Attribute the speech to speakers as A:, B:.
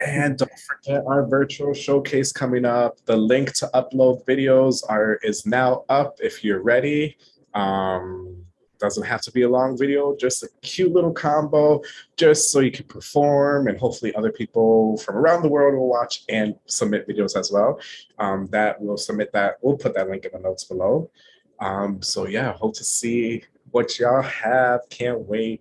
A: And don't forget our virtual showcase coming up. The link to upload videos are is now up if you're ready. Um, doesn't have to be a long video, just a cute little combo, just so you can perform and hopefully other people from around the world will watch and submit videos as well. Um, that we'll submit that, we'll put that link in the notes below. Um, so yeah, hope to see what y'all have. Can't wait.